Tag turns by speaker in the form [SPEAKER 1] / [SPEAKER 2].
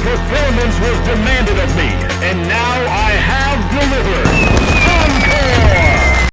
[SPEAKER 1] performance was demanded of me,